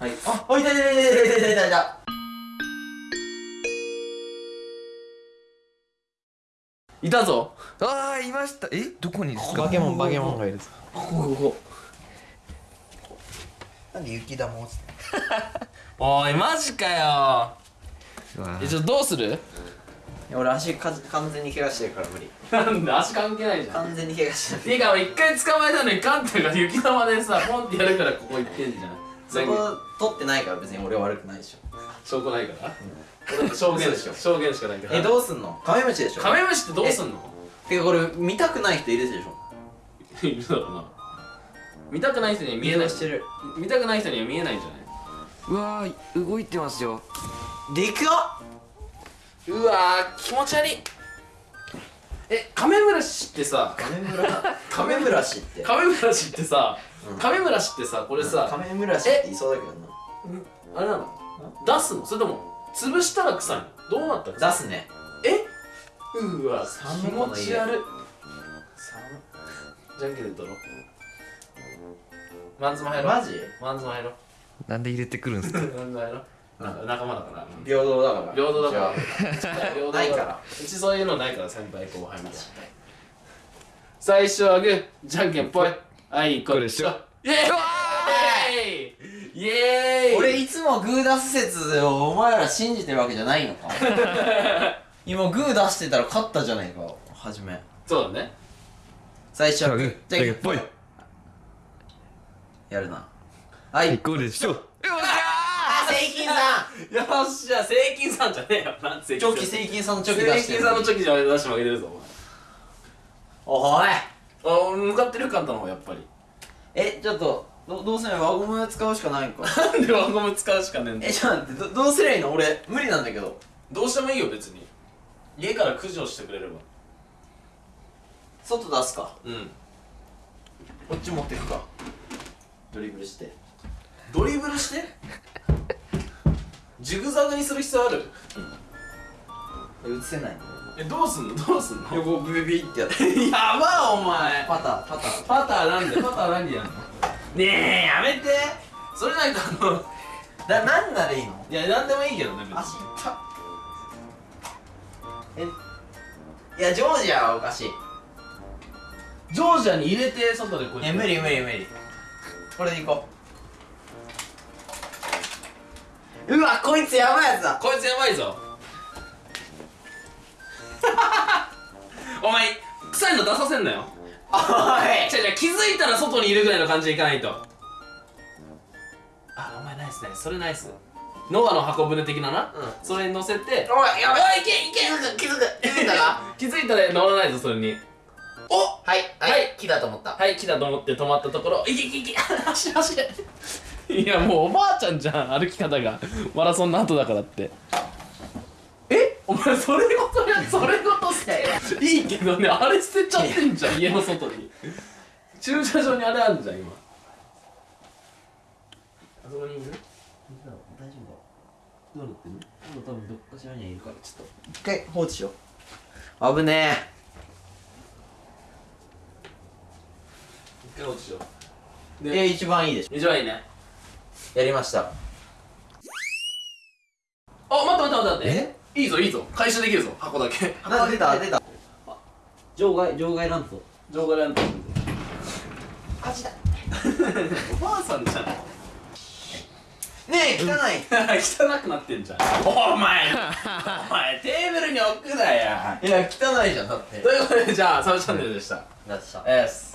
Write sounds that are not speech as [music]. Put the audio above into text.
はい。あおいたいたいたいたいたいたいたいた。いたぞ。ああいました。え？どこにですか？バケモンバケモンがいるぞ。ここここ。なんで雪玉落ちて [laughs] おいマジかよ。えちょっとどうする？俺足か完全に怪我してるから無理。なんで？足関係ないじゃん。完全に怪我してる。ていうか俺一回捕まえたのにカンタが雪玉でさポンってやるからここ行ってんじゃんそこ取ってないから別に俺は悪くないでしょ。証拠ないから、俺証言しか証言しかないからえどうすんの？カメムシでしょ。カメムシってどうすんの？てかこれ見たくない人いるでしょ。いるだろうな。見たくない人には見えない。してる。見たくない人には見えないんじゃない？うわー動いてますよ。でかっ！うわー気持ち悪い。えカメムラシってさカメムラ。カメムラシって。カメムラシってさ、うん。カメムラシってさこれカさ、メムラシって言いそうだけどな。あれなの？出すの？それとも潰したら臭いの？どうなったら出すね。え？うわ寒気持ち悪い。寒じゃんけんで取ろう。マンズも入ろう。マジ？マンズも入ろう。なんで入れてくるんですか？[laughs] マンズも入ろう。なん。か仲間だから。平等だから。平等だから。[laughs] 平等だないから。うちそういうのないから先輩後輩みたいな。最初はグーじゃんけんぽいはいこれこれしょ？イエーイ！イエーイ！あ俺いつもグー出す説をお前ら信じてるわけじゃないのか？[laughs] 今グー出してたら勝ったじゃないかはじめ。そうだね。最初は。グーじゃんけんぽいやるな。はい。こうでしょ。あセイキンさん。よっしゃセイキンさんじゃねえよ。なんでセイチョキセイキンさんのチョキ出してるセイキンさんのチョキじゃ出して負けてるぞおいお前あ向かってるカンタの方やっぱり。えちょっとどどうすれば輪ゴム使うしかないんか。[laughs] なんで輪ゴム使うしかねえんだ。えちょっと待ってどどうすりゃいいの？俺無理なんだけど。どうしてもいいよ別に。家から駆除してくれれば。外出すか。うん。こっち持ってくか。ドリブルして。ドリブルして？ジグザグにする必要ある？映せないえどうすんの？どうすんの？横ビビビってやって。[laughs] やばお前。パターパター。パターなんで？[laughs] パター何でやんの？ねえやめて。それなんかあのな何ならいいの？いやなんでもいいけどね足いっ。たえいやジョージアはおかしい。ジョージアに入れて外でこうやって。え無理無理無理。これでいこう。うわこいつやばいやつだ。こいつやばいぞお前臭いの出させんなよ。おい。違う違う気づいたら外にいるぐらいの感じでいかないと。あお前ナイスナイス。それナイス。ノアの箱舟的なな、うそれに乗せておいやばいおいいけいけ。気づく気づく。気づいたか？[laughs] 気づいたら乗らないぞそれに。おはいはい。はい。木だと思った。はい来たと思って止まったところ。いけいけ。いけ走れ [laughs] 走れ。[laughs] いやもうおばあちゃんじゃん歩き方が。マラソンの後だからって。えお前それごとやそれごと捨て。いいけどねあれ捨てちゃってんじゃん家の外に。駐車場にあれあるじゃん今。あそこにいる？大丈夫どうなってんの多分どっかしらにはいるからちょっと一回放置しよう危ねえ一回落ちよええ一番いいでしょ一番いいねやりましたあ待って待って待って待ってえいいぞいいぞ。回収できるぞ。箱だけ。箱出た。出た。場外場外乱闘場外乱闘マだ。おばあさんじゃん。ねえ汚い。[laughs] 汚くなってんじゃん。お前お前テーブルに置くなや。いや汚いじゃんだって。ということでじゃあサブチャンネルでした。でしたエス